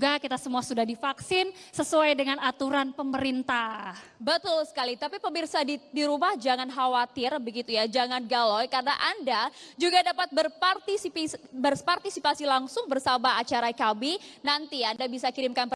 Juga kita semua sudah divaksin sesuai dengan aturan pemerintah. Betul sekali, tapi pemirsa di, di rumah jangan khawatir begitu ya, jangan galau karena Anda juga dapat berpartisipasi, berpartisipasi langsung bersama acara kami. Nanti Anda bisa kirimkan